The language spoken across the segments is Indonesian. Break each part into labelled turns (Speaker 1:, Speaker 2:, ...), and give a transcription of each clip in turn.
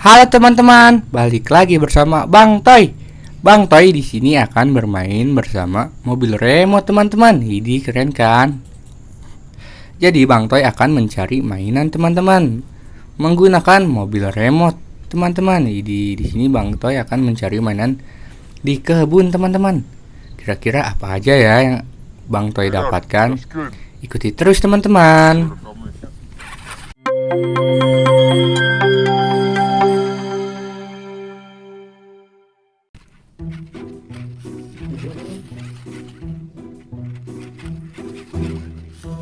Speaker 1: Halo teman-teman, balik lagi bersama Bang Toy. Bang Toy di sini akan bermain bersama mobil remote teman-teman. Ini keren kan? Jadi Bang Toy akan mencari mainan teman-teman menggunakan mobil remote teman-teman. Di di sini Bang Toy akan mencari mainan di kebun teman-teman. Kira-kira apa aja ya yang Bang Toy dapatkan? Ikuti terus teman-teman.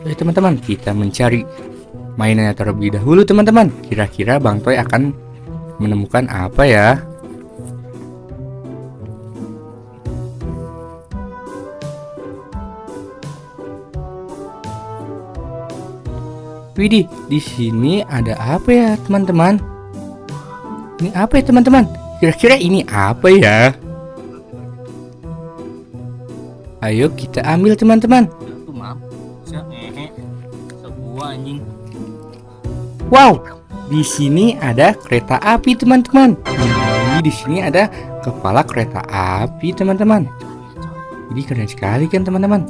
Speaker 1: Oke teman-teman, kita mencari mainannya terlebih dahulu teman-teman. Kira-kira Bang Toy akan menemukan apa ya? Widih, di sini ada apa ya teman-teman? Ini apa ya teman-teman? Kira-kira ini apa ya? Ayo kita ambil teman-teman. Wow, di sini ada kereta api teman-teman. Di sini ada kepala kereta api teman-teman. Jadi keren sekali kan teman-teman.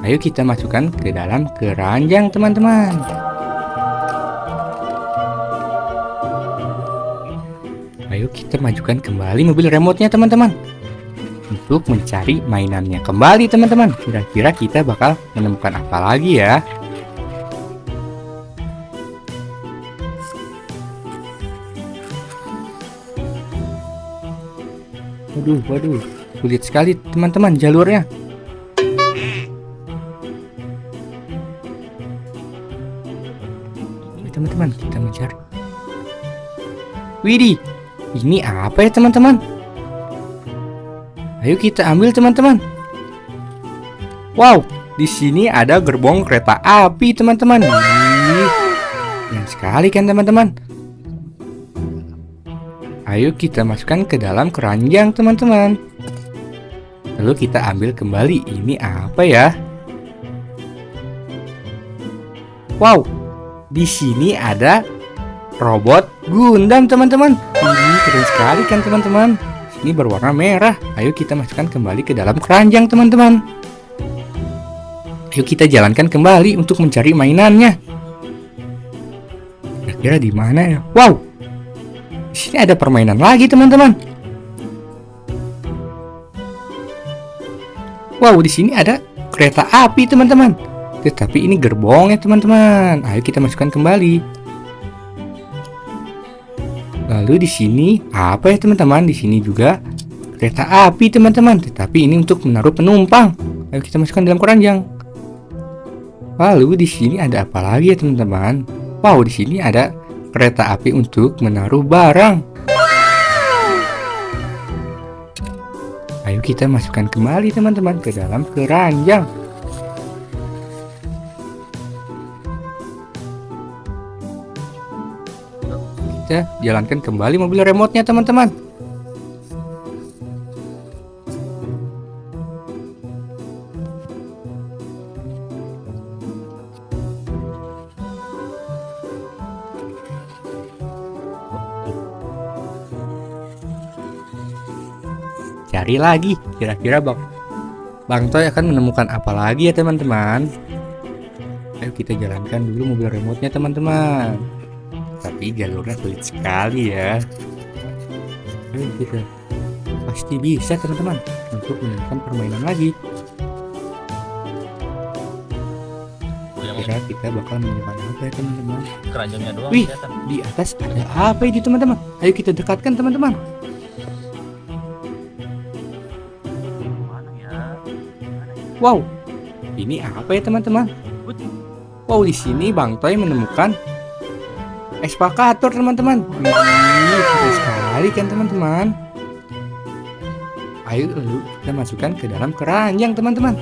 Speaker 1: Ayo kita masukkan ke dalam keranjang teman-teman. Ayo kita majukan kembali mobil remote-nya teman-teman Untuk mencari mainannya kembali teman-teman. Kira-kira kita bakal menemukan apa lagi ya? Waduh, waduh. Sulit sekali teman-teman jalurnya. Teman-teman kita mencari. Widih ini apa ya teman-teman? Ayo kita ambil teman-teman. Wow, di sini ada gerbong kereta api teman-teman. Yang sekali kan teman-teman. Ayo kita masukkan ke dalam keranjang teman-teman. Lalu kita ambil kembali. Ini apa ya? Wow, di sini ada robot Gundam teman-teman ini keren sekali kan teman-teman ini berwarna merah. Ayo kita masukkan kembali ke dalam keranjang teman-teman. Ayo kita jalankan kembali untuk mencari mainannya. Kira-kira di mana ya? Wow! Di sini ada permainan lagi teman-teman. Wow di sini ada kereta api teman-teman. Tetapi ini gerbongnya teman-teman. Ayo kita masukkan kembali Lalu di sini apa ya teman-teman? Di sini juga kereta api teman-teman. Tetapi ini untuk menaruh penumpang. Ayo kita masukkan dalam keranjang. Lalu di sini ada apa lagi ya teman-teman? Wow, di sini ada kereta api untuk menaruh barang. Ayo kita masukkan kembali teman-teman ke dalam keranjang. Kita jalankan kembali mobil remote-nya teman-teman. Cari lagi, kira-kira Bang Bang Toy akan menemukan apa lagi ya teman-teman? Ayo kita jalankan dulu mobil remote-nya teman-teman tapi jalurnya sulit sekali ya. Ayo kita pasti bisa teman-teman untuk menemukan permainan lagi. Kira kita bakal menemukan apa ya teman-teman?
Speaker 2: Keranjangnya doang
Speaker 1: wih di atas ada apa ini teman-teman? Ayo kita dekatkan teman-teman. Wow ini apa ya teman-teman? Wow di sini bang Toy menemukan Ekspakator teman-teman. Wih, sekali kan teman-teman. Ayo lalu kita masukkan ke dalam keranjang teman-teman.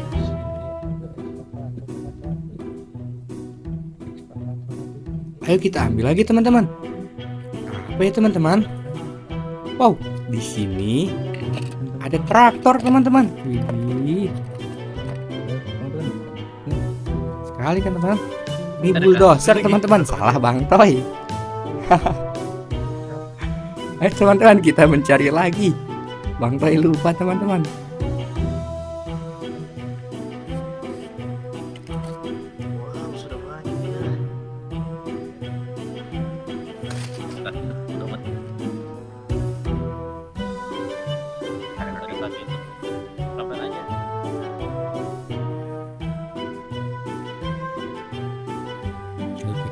Speaker 1: Ayo kita ambil lagi teman-teman. Apa ya teman-teman? Wow di sini ada traktor teman-teman. Sekali kan teman-teman? Ini bulldozer teman-teman. Salah Bang Toy Ayo teman-teman kita mencari lagi. Bang Toy lupa teman-teman.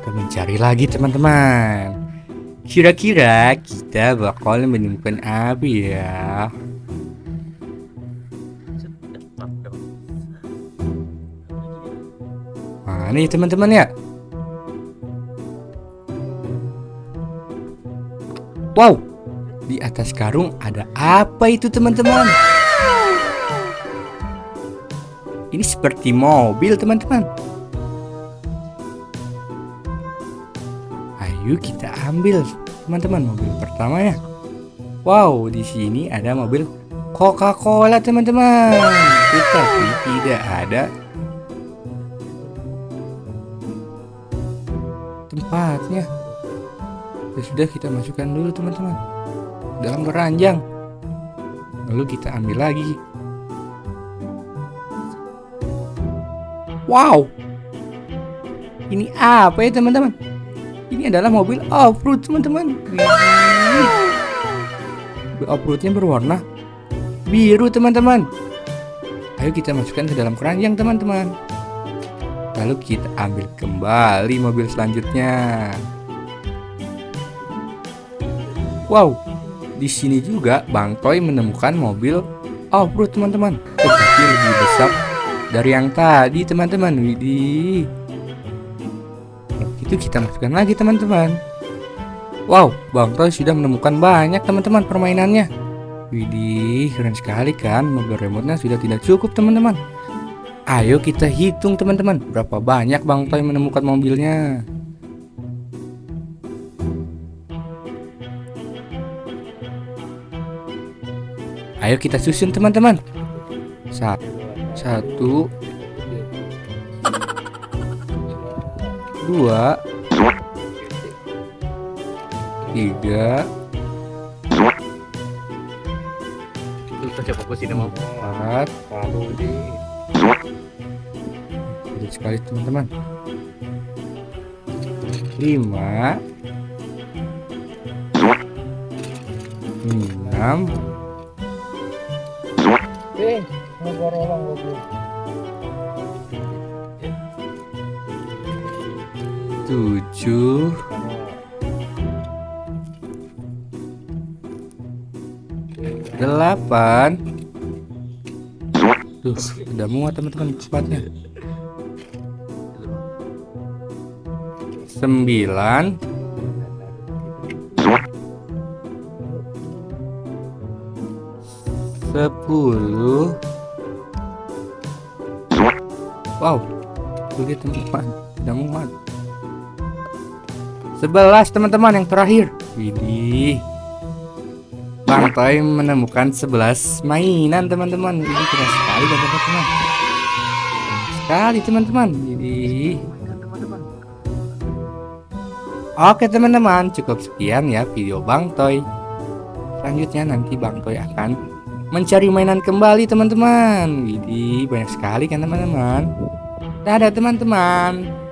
Speaker 1: Mencari lagi teman-teman. Kira-kira kita bakal menemukan apa ya? Mana ya teman-teman ya? Wow, di atas karung ada apa itu teman-teman? Ini seperti mobil teman-teman. Ayo kita ambil teman-teman mobil pertamanya. Wow, di sini ada mobil Coca-Cola teman-teman. Tetapi tidak ada tempatnya. Ya sudah kita masukkan dulu teman-teman dalam keranjang. Lalu kita ambil lagi. Wow. Ini apa ya teman-teman? Ini adalah mobil off-road teman-teman. Mobil off-roadnya berwarna biru teman-teman. Ayo kita masukkan ke dalam keranjang teman-teman. Lalu kita ambil kembali mobil selanjutnya. Wow, di sini juga Bang Toy menemukan mobil off-road teman-teman, tetapi lebih besar dari yang tadi teman-teman. Widih. Itu kita masukkan lagi teman-teman. Wow, Bang Toy sudah menemukan banyak teman-teman permainannya. Widih, keren sekali kan? Mobil remote-nya sudah tidak cukup teman-teman. Ayo kita hitung teman-teman, berapa banyak Bang Toy menemukan mobilnya. Ayo kita susun teman-teman. Sa- Satu, dua, tiga, empat,
Speaker 2: Lalu di
Speaker 1: Sulit sekali teman-teman. Lima, enam,
Speaker 2: Eh,
Speaker 1: tujuh, delapan. Tuh, udah muat teman-teman cepatnya. Sembilan, sepuluh. Wow, lihat teman-teman, udah muat. Sebelas teman-teman yang terakhir. Widih. Bang Toy menemukan 11 mainan teman-teman. Ini keren sekali teman-teman. Sekali teman-teman. Widih. Oke teman-teman, cukup sekian ya video Bang Toy. Selanjutnya nanti Bang Toy akan mencari mainan kembali teman-teman. Widih, banyak sekali kan teman-teman. Dadah teman-teman.